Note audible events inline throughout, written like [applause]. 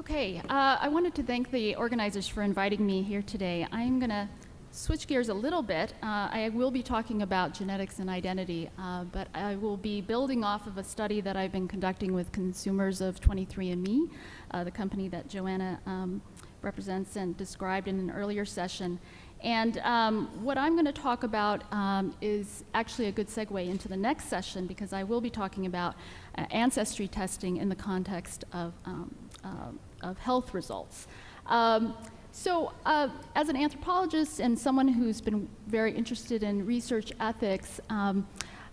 Okay, uh, I wanted to thank the organizers for inviting me here today. I'm going to switch gears a little bit. Uh, I will be talking about genetics and identity, uh, but I will be building off of a study that I've been conducting with consumers of 23andMe, uh, the company that Joanna um, represents and described in an earlier session. And um, what I'm going to talk about um, is actually a good segue into the next session because I will be talking about uh, ancestry testing in the context of, um, uh, of health results. Um, so, uh, as an anthropologist and someone who's been very interested in research ethics, um,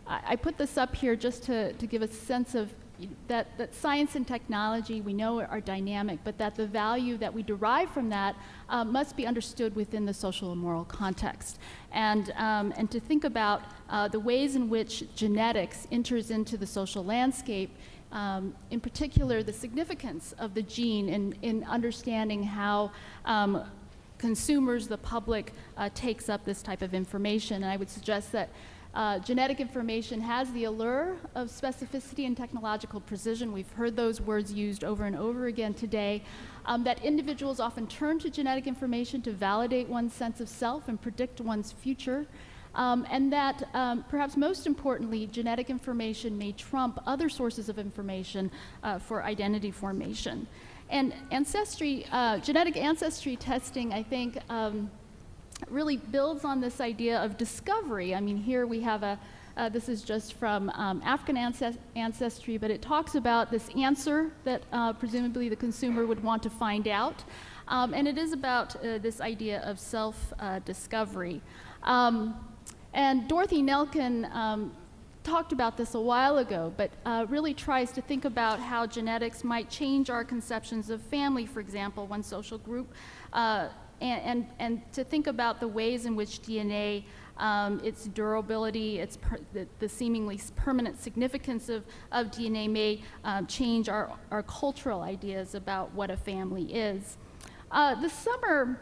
I, I, put this up here just to, to give a sense of that, that science and technology we know are dynamic, but that the value that we derive from that uh, must be understood within the social and moral context. And, um, and to think about uh, the ways in which genetics enters into the social landscape, um, in particular the significance of the gene in, in understanding how um, consumers, the public, uh, takes up this type of information. And I would suggest that uh, genetic information has the allure of specificity and technological precision. We've heard those words used over and over again today. Um, that individuals often turn to genetic information to validate one's sense of self and predict one's future. Um, and that um, perhaps most importantly, genetic information may trump other sources of information uh, for identity formation. And ancestry, uh, genetic ancestry testing, I think, um, really builds on this idea of discovery. I mean, here we have a, uh, this is just from um, African ancestry, but it talks about this answer that uh, presumably the consumer would want to find out. Um, and it is about uh, this idea of self uh, discovery. Um, and Dorothy Nelkin um, talked about this a while ago, but uh, really tries to think about how genetics might change our conceptions of family, for example, one social group uh, and, and, and to think about the ways in which DNA, um, its durability, its the, the, seemingly permanent significance of, of DNA may um, change our, our cultural ideas about what a family is. Uh, this summer,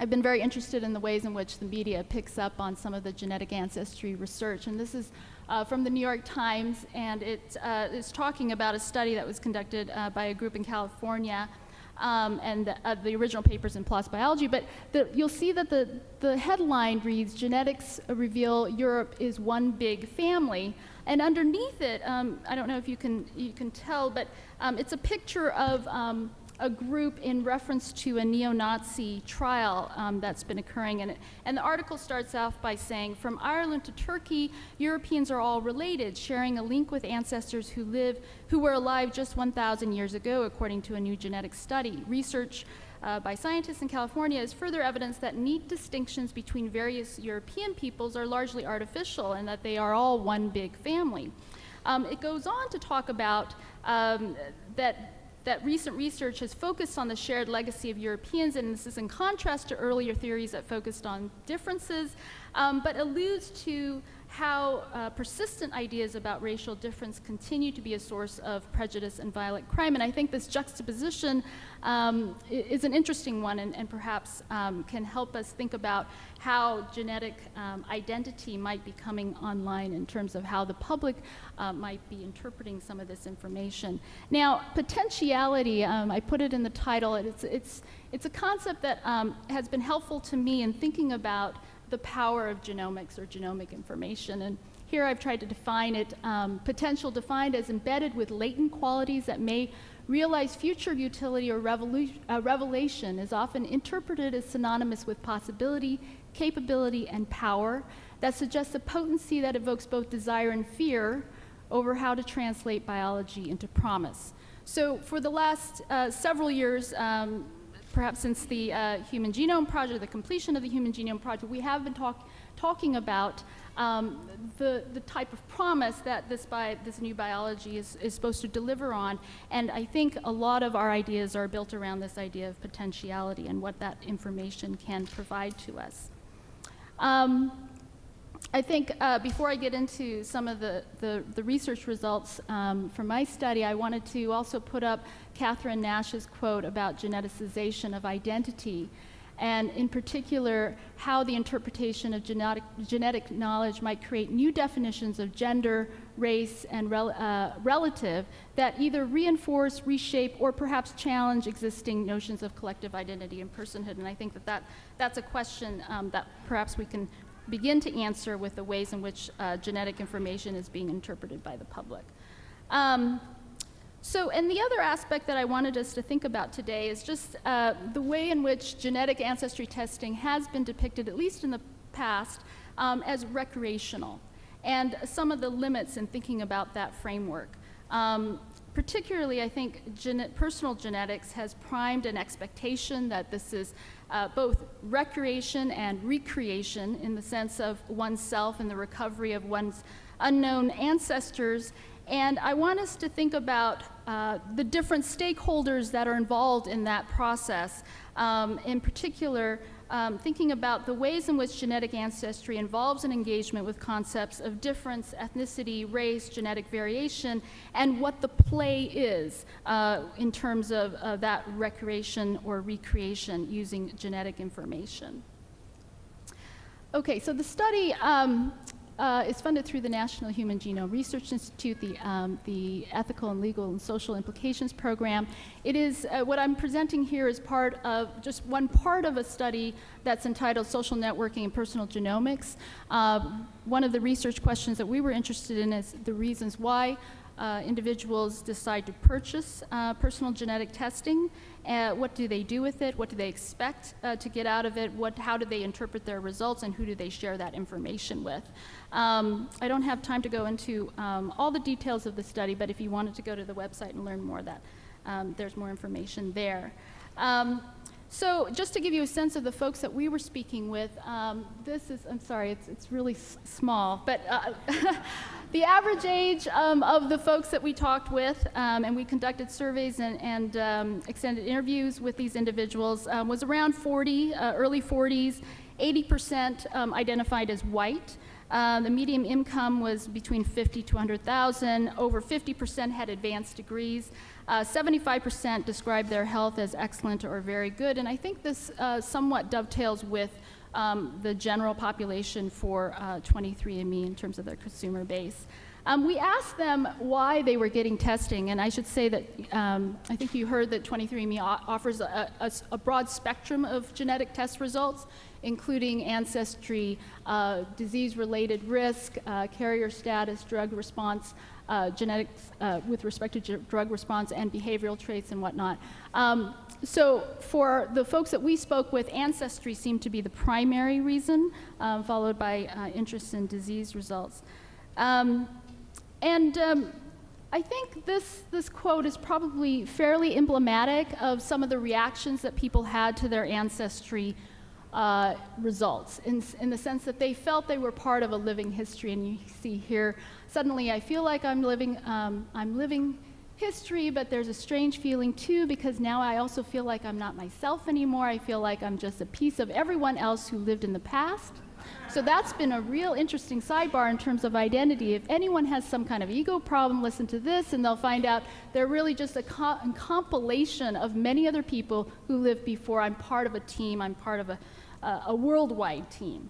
I've been very interested in the ways in which the media picks up on some of the genetic ancestry research, and this is uh, from the New York Times, and it uh, is talking about a study that was conducted uh, by a group in California um, and the, uh, the, original papers in PLOS Biology, but the, you'll see that the, the headline reads, Genetics Reveal Europe is One Big Family. And underneath it, um, I don't know if you can, you can tell, but um, it's a picture of um, a group in reference to a neo-Nazi trial um, that's been occurring. And, and the article starts off by saying, from Ireland to Turkey, Europeans are all related, sharing a link with ancestors who live, who were alive just 1,000 years ago, according to a new genetic study. Research uh, by scientists in California is further evidence that neat distinctions between various European peoples are largely artificial and that they are all one big family. Um, it goes on to talk about um, that that recent research has focused on the shared legacy of Europeans, and this is in contrast to earlier theories that focused on differences, um, but alludes to how uh, persistent ideas about racial difference continue to be a source of prejudice and violent crime. And I think this juxtaposition um, is an interesting one and, and perhaps um, can help us think about how genetic um, identity might be coming online in terms of how the public uh, might be interpreting some of this information. Now, potentiality, um, I put it in the title, it's, it's, it's a concept that um, has been helpful to me in thinking about the power of genomics or genomic information. And here I've tried to define it, um, potential defined as embedded with latent qualities that may realize future utility or uh, revelation is often interpreted as synonymous with possibility, capability, and power that suggests a potency that evokes both desire and fear over how to translate biology into promise. So for the last uh, several years, um, perhaps since the uh, Human Genome Project, the completion of the Human Genome Project, we have been talk talking about um, the, the type of promise that this, bi this new biology is, is supposed to deliver on. And I think a lot of our ideas are built around this idea of potentiality and what that information can provide to us. Um, I think uh, before I get into some of the, the, the research results um, from my study, I wanted to also put up Catherine Nash's quote about geneticization of identity. and in particular, how the interpretation of genetic, genetic knowledge might create new definitions of gender, race, and rel uh, relative that either reinforce, reshape, or perhaps challenge existing notions of collective identity and personhood. And I think that, that that's a question um, that perhaps we can begin to answer with the ways in which uh, genetic information is being interpreted by the public. Um, so, and the other aspect that I wanted us to think about today is just uh, the way in which genetic ancestry testing has been depicted, at least in the past, um, as recreational, and some of the limits in thinking about that framework. Um, particularly, I think gene personal genetics has primed an expectation that this is uh, both recreation and recreation in the sense of oneself and the recovery of one's unknown ancestors and I want us to think about uh, the different stakeholders that are involved in that process. Um, in particular, um, thinking about the ways in which genetic ancestry involves an engagement with concepts of difference, ethnicity, race, genetic variation, and what the play is uh, in terms of uh, that recreation or recreation using genetic information. Okay, so the study um, uh, is funded through the National Human Genome Research Institute, the, um, the Ethical and Legal and Social Implications Program. It is, uh, what I'm presenting here is part of, just one part of a study that's entitled Social Networking and Personal Genomics. Uh, one of the research questions that we were interested in is the reasons why uh, individuals decide to purchase uh, personal genetic testing. Uh, what do they do with it? What do they expect uh, to get out of it? What, how do they interpret their results? And who do they share that information with? Um, I don't have time to go into um, all the details of the study, but if you wanted to go to the website and learn more, that um, there's more information there. Um, so just to give you a sense of the folks that we were speaking with, um, this is, I'm sorry, it's, it's really small, but uh, [laughs] the average age um, of the folks that we talked with, um, and we conducted surveys and, and um, extended interviews with these individuals, um, was around 40, uh, early 40s, 80% um, identified as white. Uh, the median income was between 50 to 100,000. Over 50% had advanced degrees. 75% uh, described their health as excellent or very good. And I think this uh, somewhat dovetails with um, the general population for 23andMe uh, in terms of their consumer base. Um, we asked them why they were getting testing, and I should say that um, I think you heard that 23andMe offers a, a, a, broad spectrum of genetic test results including ancestry, uh, disease-related risk, uh, carrier status, drug response, uh, genetics uh, with respect to drug response and behavioral traits and whatnot. Um, so for the folks that we spoke with, ancestry seemed to be the primary reason, um, followed by uh, interest in disease results. Um, and um, I think this, this quote is probably fairly emblematic of some of the reactions that people had to their ancestry uh, results in, in the sense that they felt they were part of a living history. And you see here, suddenly I feel like I'm living, um, I'm living history, but there's a strange feeling too because now I also feel like I'm not myself anymore. I feel like I'm just a piece of everyone else who lived in the past. So that's been a real interesting sidebar in terms of identity. If anyone has some kind of ego problem, listen to this and they'll find out they're really just a, co a compilation of many other people who lived before. I'm part of a team, I'm part of a, uh, a worldwide team.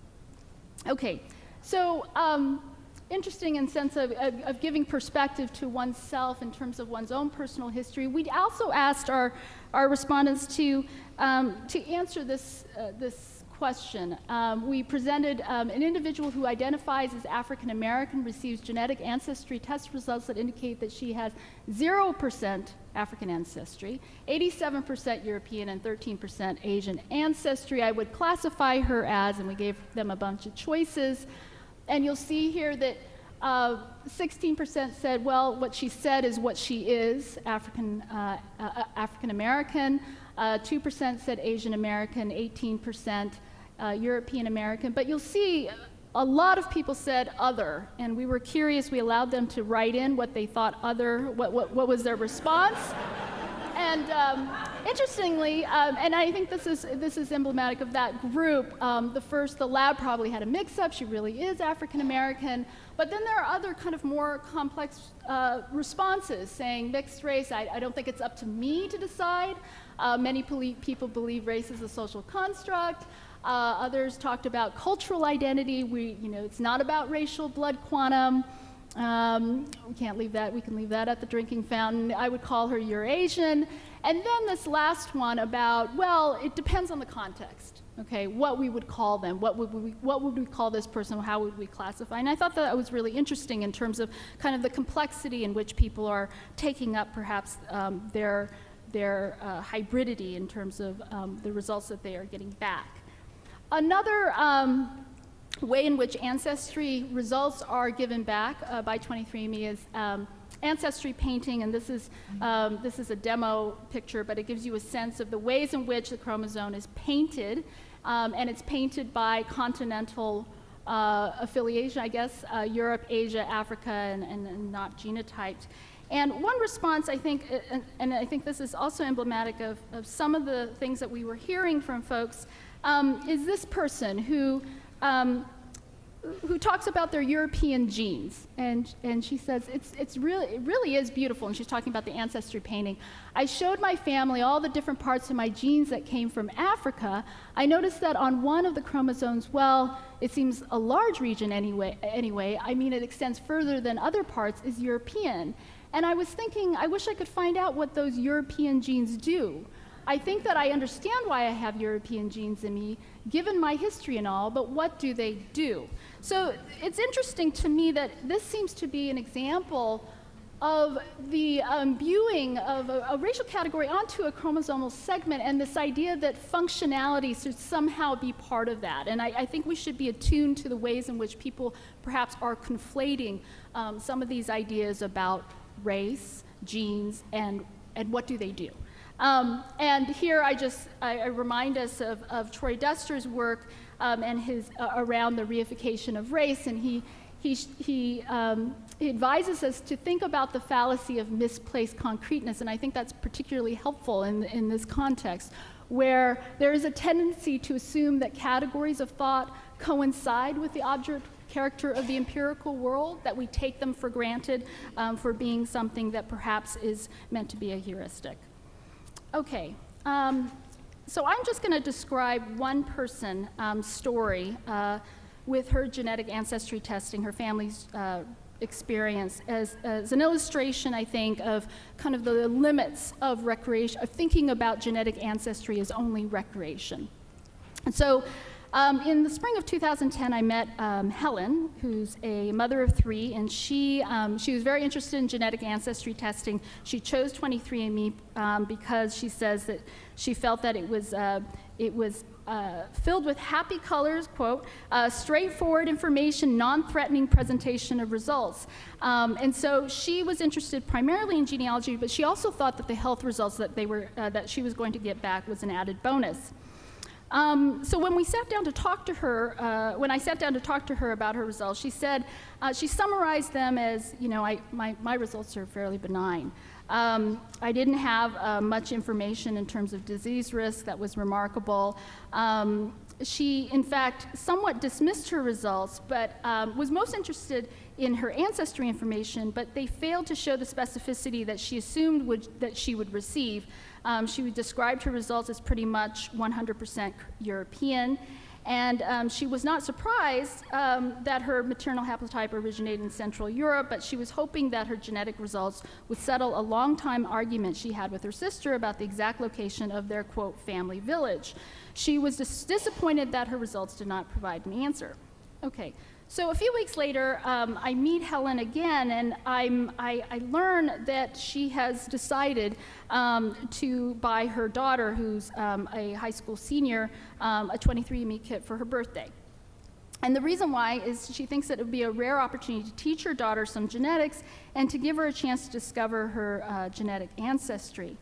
Okay, so um, interesting in sense of, of, of, giving perspective to oneself in terms of one's own personal history. We also asked our, our respondents to, um, to answer this, uh, this question. Um, we presented um, an individual who identifies as African American receives genetic ancestry test results that indicate that she has 0% African ancestry, 87% European, and 13% Asian ancestry. I would classify her as, and we gave them a bunch of choices. And you'll see here that 16% uh, said, well, what she said is what she is, African, uh, uh, African American. 2% uh, said Asian American, 18% uh, European American, but you'll see a lot of people said other, and we were curious. We allowed them to write in what they thought other, what, what, what was their response. [laughs] and um, interestingly, um, and I think this is this is emblematic of that group. Um, the first, the lab probably had a mix-up. She really is African American, but then there are other kind of more complex uh, responses saying mixed race. I, I, don't think it's up to me to decide. Uh, many people believe race is a social construct. Uh, others talked about cultural identity. We, you know, it's not about racial blood quantum. Um, we can't leave that, we can leave that at the drinking fountain. I would call her Eurasian. And then this last one about, well, it depends on the context, okay, what we would call them, what would we, what would we call this person, how would we classify? And I thought that was really interesting in terms of kind of the complexity in which people are taking up perhaps um, their, their uh, hybridity in terms of um, the results that they are getting back. Another um, way in which ancestry results are given back uh, by 23andMe is um, ancestry painting, and this is, um, this is a demo picture, but it gives you a sense of the ways in which the chromosome is painted, um, and it's painted by continental uh, affiliation, I guess, uh, Europe, Asia, Africa, and, and, and, not genotyped. And one response, I think, and, and I think this is also emblematic of, of, some of the things that we were hearing from folks, um, is this person who um, who talks about their European genes. And, and she says, it's, it's really, it really is beautiful. And she's talking about the ancestry painting. I showed my family all the different parts of my genes that came from Africa. I noticed that on one of the chromosomes, well, it seems a large region anyway, anyway. I mean, it extends further than other parts, is European. And I was thinking, I wish I could find out what those European genes do. I think that I understand why I have European genes in me, given my history and all, but what do they do? So it's interesting to me that this seems to be an example of the imbuing of a, a, racial category onto a chromosomal segment and this idea that functionality should somehow be part of that. And I, I think we should be attuned to the ways in which people perhaps are conflating um, some of these ideas about race, genes, and, and what do they do. Um, and here I just I, I remind us of, of, Troy Duster's work um, and his uh, around the reification of race, and he he, he, um, he, advises us to think about the fallacy of misplaced concreteness, and I think that's particularly helpful in, in this context, where there is a tendency to assume that categories of thought coincide with the object character of the empirical world, that we take them for granted um, for being something that perhaps is meant to be a heuristic. Okay, um, so I'm just going to describe one person um, story uh, with her genetic ancestry testing, her family's uh, experience as, as, an illustration, I think, of kind of the limits of recreation, of thinking about genetic ancestry as only recreation. And so um, in the spring of 2010, I met um, Helen, who's a mother of three, and she, um, she was very interested in genetic ancestry testing. She chose 23andMe um, because she says that she felt that it was, uh, it was uh, filled with happy colors, quote, uh, straightforward information, non-threatening presentation of results. Um, and so she was interested primarily in genealogy, but she also thought that the health results that, they were, uh, that she was going to get back was an added bonus. Um, so when we sat down to talk to her, uh, when I sat down to talk to her about her results, she said, uh, she summarized them as, you know, I, my, my results are fairly benign. Um, I didn't have uh, much information in terms of disease risk that was remarkable. Um, she, in fact, somewhat dismissed her results, but um, was most interested in her ancestry information, but they failed to show the specificity that she assumed would, that she would receive. Um, she described her results as pretty much 100% European. And um, she was not surprised um, that her maternal haplotype originated in Central Europe, but she was hoping that her genetic results would settle a long-time argument she had with her sister about the exact location of their, quote, family village. She was dis disappointed that her results did not provide an answer. Okay, so a few weeks later, um, I meet Helen again, and I'm, I, I learn that she has decided um, to buy her daughter, who's um, a high school senior, um, a 23andMe kit for her birthday. And the reason why is she thinks that it would be a rare opportunity to teach her daughter some genetics and to give her a chance to discover her uh, genetic ancestry.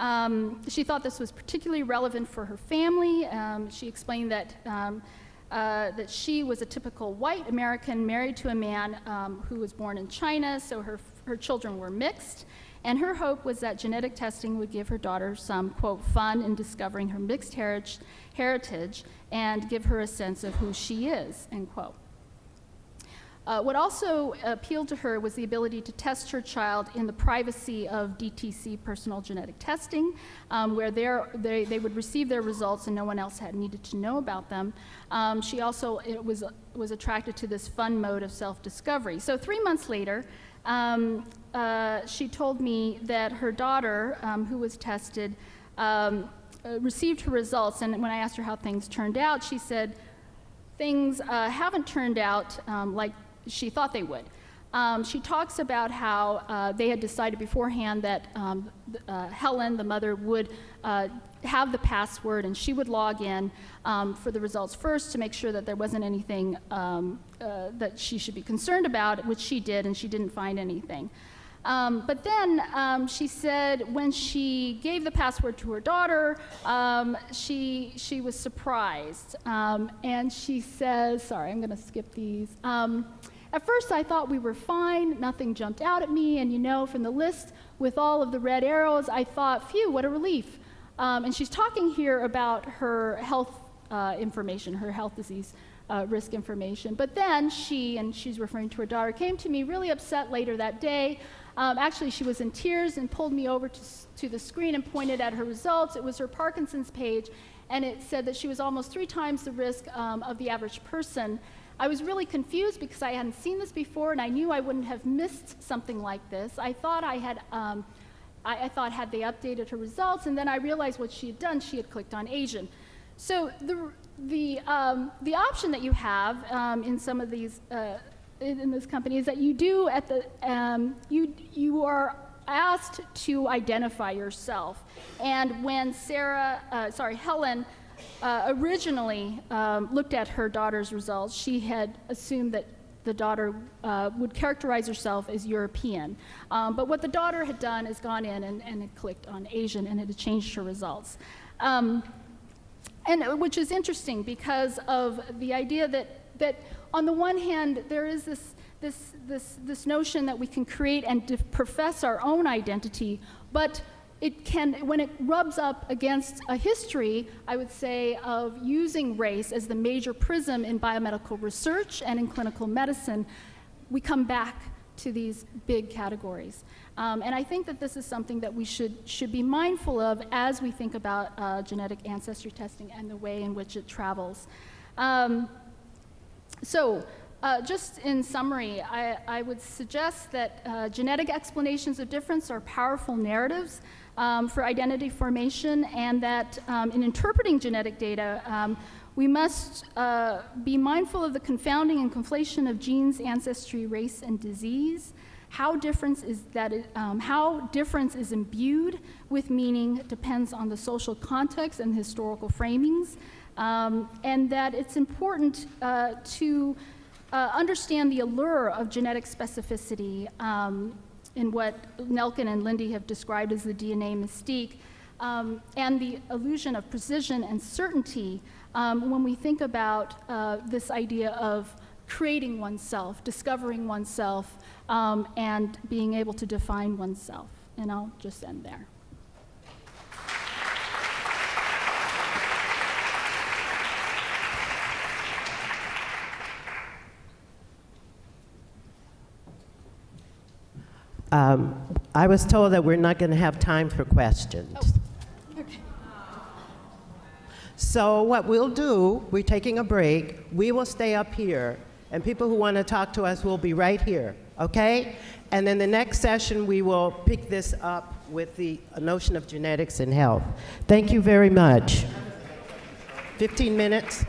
Um, she thought this was particularly relevant for her family. Um, she explained that uh, that she was a typical white American married to a man um, who was born in China, so her, her children were mixed. And her hope was that genetic testing would give her daughter some, quote, fun in discovering her mixed heritage, heritage and give her a sense of who she is, end quote. Uh, what also appealed to her was the ability to test her child in the privacy of DTC personal genetic testing, um, where they, they would receive their results and no one else had needed to know about them. Um, she also was, was attracted to this fun mode of self-discovery. So three months later, um, uh, she told me that her daughter, um, who was tested, um, uh, received her results, and when I asked her how things turned out, she said, things uh, haven't turned out um, like she thought they would. Um, she talks about how uh, they had decided beforehand that um, uh, Helen, the mother, would uh, have the password and she would log in um, for the results first to make sure that there wasn't anything um, uh, that she should be concerned about, which she did, and she didn't find anything. Um, but then um, she said when she gave the password to her daughter, she, she was surprised. And she says, sorry, I'm going to skip these. At first, I thought we were fine, nothing jumped out at me, and you know, from the list with all of the red arrows, I thought, phew, what a relief. Um, and she's talking here about her health uh, information, her health disease uh, risk information. But then she, and she's referring to her daughter, came to me really upset later that day. Um, actually, she was in tears and pulled me over to, to the screen and pointed at her results. It was her Parkinson's page, and it said that she was almost three times the risk um, of the average person. I was really confused because I hadn't seen this before and I knew I wouldn't have missed something like this. I thought I had, um, I, I, thought had they updated her results and then I realized what she had done, she had clicked on Asian. So the, the, um, the option that you have um, in some of these, uh, in, in, this company is that you do at the, um, you, you are asked to identify yourself. And when Sarah, uh, sorry, Helen, uh, originally um, looked at her daughter's results, she had assumed that the daughter uh, would characterize herself as European. Um, but what the daughter had done is gone in and, and had clicked on Asian and it had changed her results. Um, and uh, which is interesting because of the idea that, that on the one hand, there is this, this, this, this notion that we can create and profess our own identity, but it can, when it rubs up against a history, I would say, of using race as the major prism in biomedical research and in clinical medicine, we come back to these big categories. Um, and I think that this is something that we should, should be mindful of as we think about uh, genetic ancestry testing and the way in which it travels. Um, so, uh, just in summary, I, I would suggest that uh, genetic explanations of difference are powerful narratives um, for identity formation and that um, in interpreting genetic data, um, we must uh, be mindful of the confounding and conflation of genes, ancestry, race, and disease. How difference is that it, um, how difference is imbued with meaning depends on the social context and historical framings, um, and that it's important uh, to uh, understand the allure of genetic specificity um, in what Nelkin and Lindee have described as the DNA mystique, um, and the illusion of precision and certainty um, when we think about uh, this idea of creating oneself, discovering oneself, um, and being able to define oneself. And I'll just end there. Um, I was told that we're not going to have time for questions. Oh. Okay. So what we'll do, we're taking a break. We will stay up here, and people who want to talk to us will be right here, okay? And then the next session, we will pick this up with the notion of genetics and health. Thank you very much. 15 minutes.